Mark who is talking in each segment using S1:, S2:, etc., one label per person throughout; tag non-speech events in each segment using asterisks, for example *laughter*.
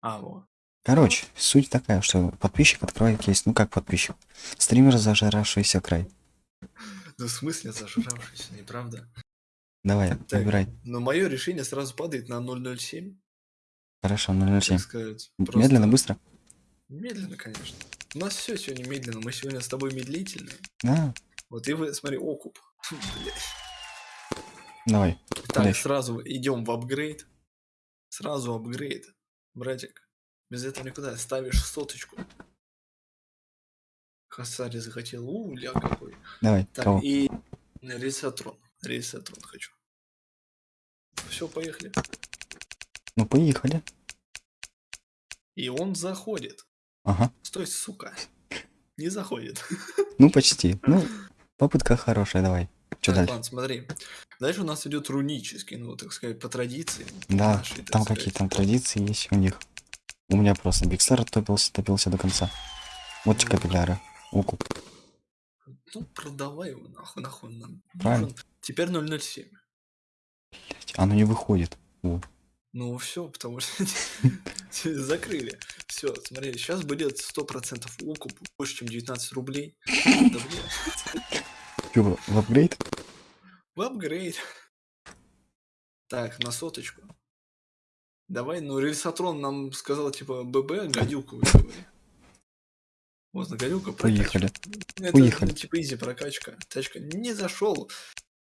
S1: А, вот.
S2: Короче, суть такая, что подписчик открывает кейс. Ну как подписчик? Стример зажиравшийся край.
S1: Ну, в смысле зажравшийся, неправда?
S2: Давай,
S1: Так.
S2: выбирай.
S1: Но мое решение сразу падает на 007.
S2: Хорошо,
S1: Так
S2: 007.
S1: сказать.
S2: Медленно,
S1: просто-
S2: быстро?
S1: Медленно, конечно. У нас все сегодня медленно. Мы сегодня с тобой медлительные.
S2: Да,
S1: Вот и вы, смотри, окуп. *laughs*
S2: Давай.
S1: Так,
S2: Дальше.
S1: сразу идем в апгрейд. Сразу апгрейд. Братик, без этого никуда. Ставишь соточку. Хасари захотел. У, ля какой.
S2: Давай,
S1: Так,
S2: кого?
S1: и ресатрон. Ресатрон хочу. Все, поехали.
S2: Ну поехали.
S1: И он заходит.
S2: Ага.
S1: Стой, сука. Не заходит.
S2: Ну почти. Ну, попытка хорошая, давай. Что
S1: Так,
S2: дальше?
S1: ладно, смотри. Дальше у нас идет рунический, ну, так сказать, по традиции.
S2: Да,
S1: нашей,
S2: там
S1: сказать.
S2: какие там традиции есть у них. У меня просто Бикстар топился, топился до конца. Вот
S1: Ну.
S2: капилляра. Укуп.
S1: Ну, продавай его нахуй, нахуй нам.
S2: Правильно.
S1: нужен. Теперь 007.
S2: Оно не выходит. О,
S1: Ну все, потому что *laughs* *laughs* закрыли. Все, смотри, сейчас будет 100% укуп, больше, чем 19 рублей.
S2: Чё, в апгрейд?
S1: В апгрейд. Так, на соточку. Давай, ну Рельсатрон нам сказал, типа, ББ, гадюку. Вот, на гадюка
S2: Поехали.
S1: Это,
S2: Поехали.
S1: типа, изи прокачка. Тачка не зашел.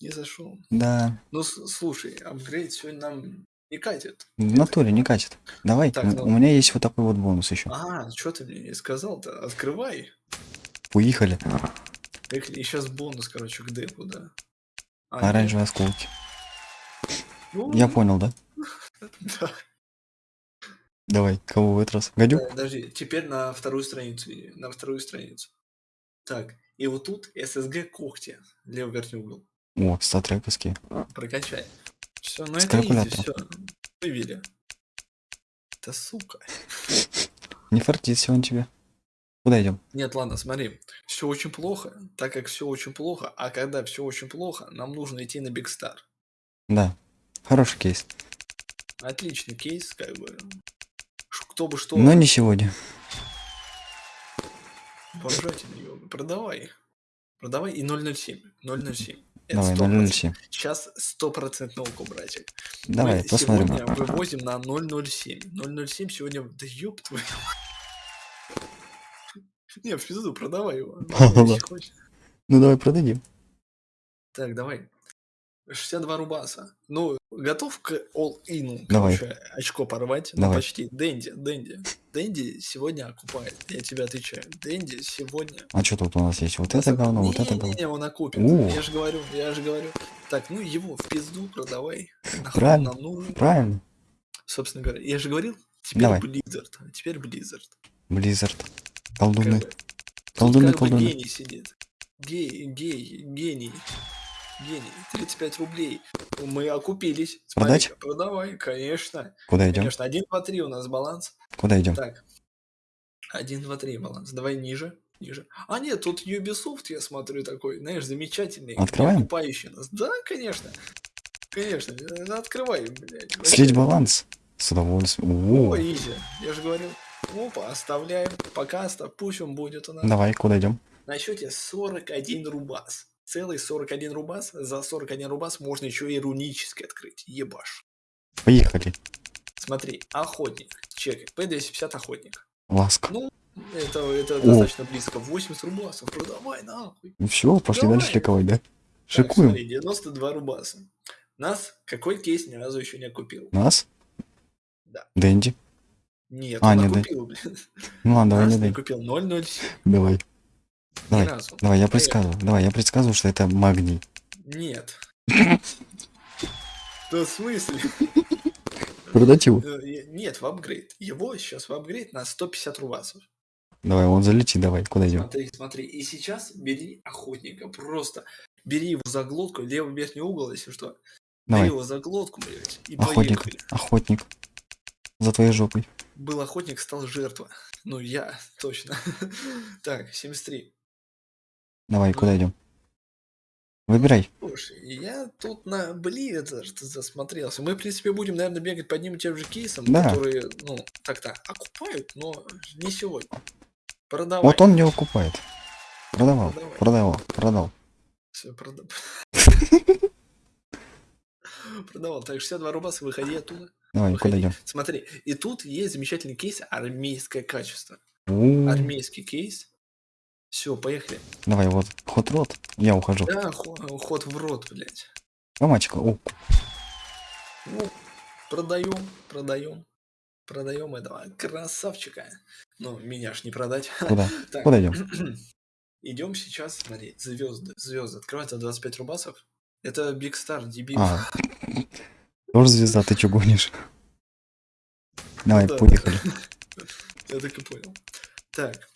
S1: Не зашел.
S2: Да,
S1: Ну, слушай, апгрейд сегодня нам не катит.
S2: в натуре не катит. Давай,
S1: Так, ну-
S2: у меня есть вот такой вот бонус еще.
S1: А, что ты мне не сказал-то? Открывай.
S2: Уехали.
S1: И сейчас бонус, короче, к депу, да. А, нет?
S2: Оранжевые осколки.
S1: Ну, *laughs*
S2: Я понял, да? *laughs*
S1: да.
S2: Давай, кого в этот раз? Гадюк?
S1: Так, Подожди, теперь на вторую страницу. На вторую страницу. Так, и вот тут SSG когти. Левый верхний угол.
S2: О, статрековские.
S1: Прокачай. Все, ну
S2: С
S1: это изи, все. Вывели. Да сука.
S2: Не фартит сегодня тебе. Куда идем?
S1: Нет, ладно, смотри. Все очень плохо, так как все очень плохо, а когда все очень плохо, нам нужно идти на Big Star.
S2: Да. Хороший кейс.
S1: Отличный кейс, как бы. Кто бы что...
S2: Но не сегодня.
S1: Бомжатина, ёбаный. Продавай. Продавай и 007. 007. Это
S2: Давай,
S1: 100%.
S2: 007.
S1: Сейчас стопроцентный око, братик.
S2: Давай,
S1: Мы
S2: посмотрим.
S1: сегодня вывозим на 007. 007 сегодня... Да ёб твою. *laughs* Не, в пизду, продавай его. *laughs*
S2: Ну давай продадим.
S1: Так, давай. 62 рубаса. Ну, готов к all-in, короче, очко порвать? Ну,
S2: Давай.
S1: почти. Дэнди, Дэнди. Дэнди сегодня окупает. Я тебе отвечаю. Дэнди сегодня
S2: А что тут у нас есть? Вот это говно, вот это говно.
S1: Не-не-не, он окупит. Я же говорю, я же говорю. Так, ну его в пизду продавай. Нахуй
S2: Правильно.
S1: нам нужен.
S2: Правильно.
S1: Собственно говоря, я же говорил, теперь
S2: Давай.
S1: Blizzard. Теперь Blizzard.
S2: Blizzard. Колдуны.
S1: как бы
S2: колдуны.
S1: гений сидит. Гей, гей, гений. Гений. 35 рублей. Мы окупились.
S2: Продать?
S1: Смотри-ка, Продавай, конечно.
S2: Куда идем?
S1: Конечно, 1, 2, 3 у нас баланс.
S2: Куда идем?
S1: Так. 1, 2, 3 баланс. Давай ниже. Ниже. А нет, тут Ubisoft, я смотрю, такой, знаешь, замечательный.
S2: Открываем?
S1: Окупающий нас. Да, конечно. Конечно. Открывай, блядь.
S2: Слить баланс. С удовольствием.
S1: О,
S2: О,
S1: изи. Я же говорил. Опа, оставляем. Пока оставь. Пусть он будет у нас.
S2: Давай, куда идем?
S1: На счете 41 рубас. Целый 41 рубас. За 41 рубас можно еще и рунически открыть. Ебаш.
S2: Поехали.
S1: Смотри, охотник. Чекай. P250 охотник.
S2: Ласка.
S1: Ну, это, это достаточно близко. 80 рубасов. Продавай нахуй.
S2: Ну все, пошли
S1: давай.
S2: дальше ликовать, да?
S1: Так,
S2: Шикуем.
S1: смотри, 92 рубаса. Нас какой кейс ни разу еще не окупил?
S2: Нас?
S1: Да.
S2: Дэнди.
S1: Нет,
S2: А,
S1: он
S2: не, да.
S1: окупил, блин.
S2: Ну ладно, давай, не дай.
S1: купил 007.
S2: Давай. Давай,
S1: разу.
S2: давай, я
S1: Поехали.
S2: предсказываю. Давай, я предсказываю, что это магний.
S1: Нет. *laughs* Да в смысле?
S2: Продать его?
S1: Э, Нет, в апгрейд. Его сейчас в апгрейд на 150 рубасов.
S2: Давай, он залети, давай, куда идем?
S1: Смотри, смотри. И сейчас бери охотника. Просто бери его за глотку, левый верхний угол, если что. Бери
S2: Давай,
S1: его за глотку, блядь, и
S2: охотник,
S1: поехали.
S2: охотник. За твоей жопой.
S1: Был охотник, стал жертва. Ну, я, *laughs* точно. Так, 73.
S2: Давай, куда идем? Выбирай.
S1: Слушай, я тут на Бливе что засмотрелся. Мы, в принципе, будем, наверное, бегать по одним и тем же кейсам,
S2: Да.
S1: которые, ну, так-то окупают, но не сегодня. Продавай.
S2: Вот он не окупает. Продавал,
S1: Продавай.
S2: продавал, продал.
S1: Всё, прода- *laughs* Продавал. Так, 62 рубаса, выходи оттуда.
S2: Давай, куда идем?
S1: Смотри, и тут есть замечательный кейс армейское качество.
S2: У,
S1: Армейский кейс. Все, поехали.
S2: Давай, вот, ход рот. Я ухожу.
S1: Да, хо- ход в рот, блядь.
S2: А мальчика, о,
S1: Ну, продаем, продаем, продаем этого красавчика. Ну, меня ж не продать.
S2: куда? *laughs*
S1: Так,
S2: Куда идем? *clears throat*
S1: идем сейчас, смотри, звезды, звезды. Открывается 25 рубасов. Это Big Star, дебил.
S2: А, *laughs* тоже звезда, ты чё гонишь? Давай,
S1: да.
S2: поехали. *laughs*
S1: Я так и понял. Так.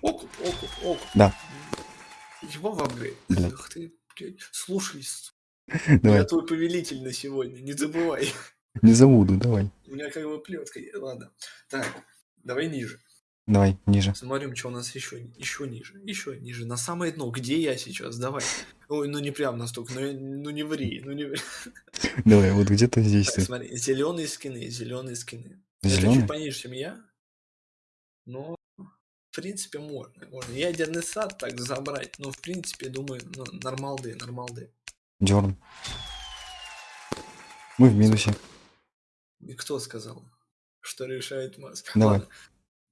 S1: Окуп, окуп, окуп.
S2: Да.
S1: Его в апгрейд. Ух ты, блядь. Слушай, *laughs*
S2: Давай,
S1: я твой повелитель на сегодня, не забывай. *laughs*
S2: не забуду, давай.
S1: У меня как бы плетка. Ладно. Так, давай ниже.
S2: Давай, ниже.
S1: Смотрим, что у нас еще, еще ниже, еще ниже, на самое дно. Где я сейчас? Давай. Ой, ну не прям настолько, ну, ну не ври, ну не ври.
S2: Давай, вот где-то здесь
S1: Так,
S2: ты.
S1: смотри, зеленые скины, зеленые скины. Это
S2: Зеленый?
S1: чуть пониже, чем я. Но, в принципе, можно. можно. Ядерный сад так забрать. Но, в принципе, думаю, ну, нормалды, нормалды.
S2: Дерн. Мы в минусе.
S1: И кто сказал, что решает масс?
S2: Давай.
S1: Ладно.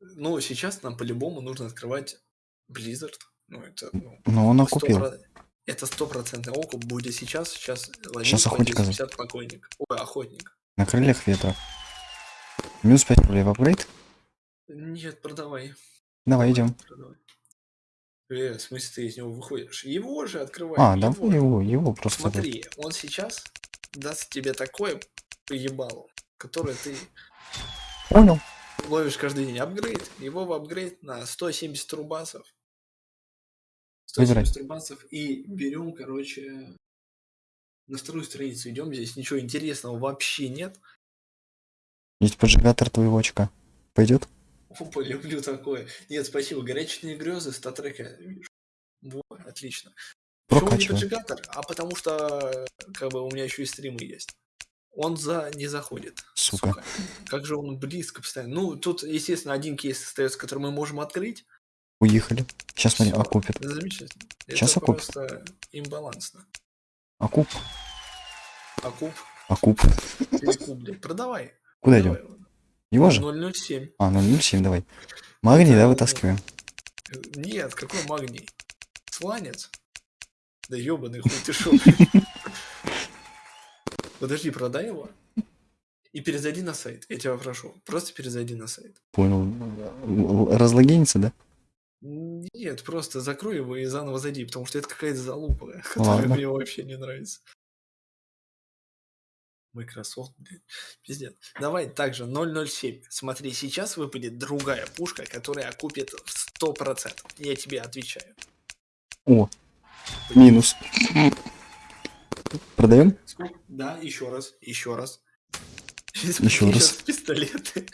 S1: Ну, сейчас нам по-любому нужно открывать Blizzard. Ну, это, ну,
S2: Но он окупил.
S1: про- Это стопроцентный окуп будет сейчас. Сейчас ловить
S2: охотника.
S1: 250 покойник. Ой, охотник.
S2: На крыльях ветра. Минус 5 рублей в апгрейд?
S1: Нет, продавай.
S2: Давай, идем.
S1: продавай. Э, в смысле, ты из него выходишь? Его же открывай.
S2: А, давай его, его просто.
S1: Смотри, он сейчас даст тебе такое поебало, которое ты
S2: Понял.
S1: ловишь каждый день. Апгрейд. Его в апгрейд на 170 рубасов.
S2: Выбирай.
S1: 170 рубасов. И берем, короче, на вторую страницу идем. Здесь ничего интересного вообще нет.
S2: Есть поджигатор твоего очка. Пойдет?
S1: Опа, люблю такое. Нет, спасибо. Горячные грезы, статрека. Во, отлично. Почему не поджигатор? А потому что как бы у меня еще и стримы есть. Он за не заходит.
S2: Сука.
S1: Как же он близко постоянно. Ну, тут, естественно, один кейс остается, который мы можем открыть.
S2: Уехали. Сейчас смотри, окупит.
S1: Замечательно.
S2: Щас
S1: Это
S2: окупит.
S1: просто имбалансно.
S2: Окуп.
S1: Акуп,
S2: Окуп.
S1: перекуп, блядь. Продавай.
S2: Куда
S1: Давай.
S2: идем? Его же?
S1: 007.
S2: А, 007, давай. Магний, да, вытаскиваем.
S1: Нет, какой магний? Сланец? Да ебаный хуй ты шо? *laughs* Подожди, продай его. И перезайди на сайт. Я тебя прошу. Просто перезайди на сайт.
S2: Понял. Разлогинится, да?
S1: Нет, просто закрой его и заново зайди, потому что это какая-то залупа, *laughs* которая
S2: Ладно.
S1: мне вообще не нравится. Microsoft, блин, пиздец. Давай также 007. Смотри, сейчас выпадет другая пушка, которая окупит в 100%. Я тебе отвечаю.
S2: О, минус. Продаем?
S1: Да, еще раз, еще раз. *laughs*
S2: Ещё раз.
S1: Пистолеты.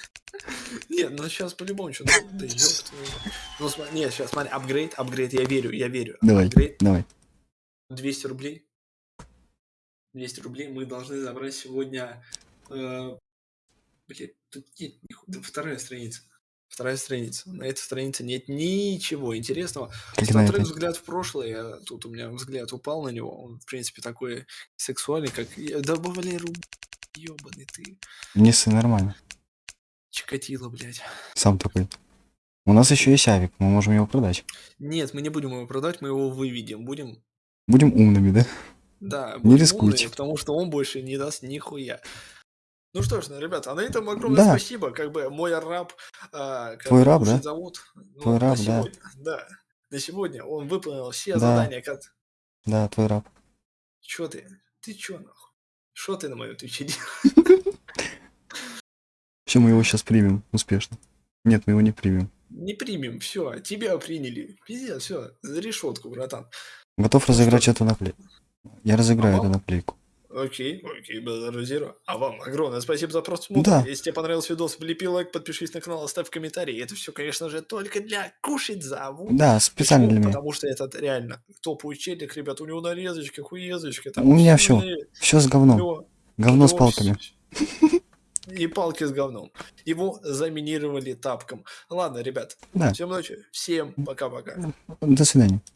S1: Нет, ну сейчас по-любому что-то. Да ёб твою мать. Ну смотри, нет, сейчас смотри, апгрейд, апгрейд, я верю, я верю.
S2: Давай.
S1: Апгрейд,
S2: Давай.
S1: 200 рублей. 200 рублей мы должны забрать сегодня. Э, блин, тут нет ниху- да, вторая страница. Вторая страница. На этой странице нет ничего интересного.
S2: Этой.
S1: взгляд в прошлое. Тут у меня взгляд упал на него. Он, в принципе, такой сексуальный, как... Да, Валеру, ебаный ты.
S2: Не ссы, нормально.
S1: Чикатило, блядь.
S2: Сам такой. У нас еще есть авик, мы можем его продать.
S1: Нет, мы не будем его продать, мы его выведем. Будем
S2: Будем умными, да?
S1: Да,
S2: Не рискуйте.
S1: умными, потому что он больше не даст нихуя. Ну что ж, ну, ребята, а на этом огромное
S2: Да.
S1: спасибо. Как бы мой раб... как
S2: Твой раб, да?
S1: зовут. Ну,
S2: Твой раб, да.
S1: сегодня, да. На сегодня он выполнил все
S2: Да.
S1: задания. Как...
S2: Да, твой раб.
S1: Чё ты? Ты чё нахуй? Что ты на моем твиче делаешь? *laughs*
S2: Все, мы его сейчас примем успешно. Нет, мы его не примем.
S1: Не примем, все, тебя приняли. Пиздец, все, за решетку, братан.
S2: Готов разыграть
S1: что?
S2: эту наклейку. Я разыграю эту
S1: Попал?
S2: наклейку.
S1: Окей, окей, Базар Зиро. А вам огромное спасибо за просмотр.
S2: Да.
S1: Если тебе понравился видос, влепи лайк, подпишись на канал, оставь комментарий. Это все, конечно же, только для кушать заву.
S2: Да, специально
S1: Почему?
S2: для меня.
S1: Потому что этот реально топовый челик, ребят, у него нарезочка, хуезочка.
S2: У меня всё. Все с говном.
S1: Всё.
S2: Говно с
S1: Всё,
S2: палками.
S1: И палки с говном. Его заминировали тапком. Ладно, ребят.
S2: Да.
S1: Всем ночи. Всем пока-пока.
S2: До свидания.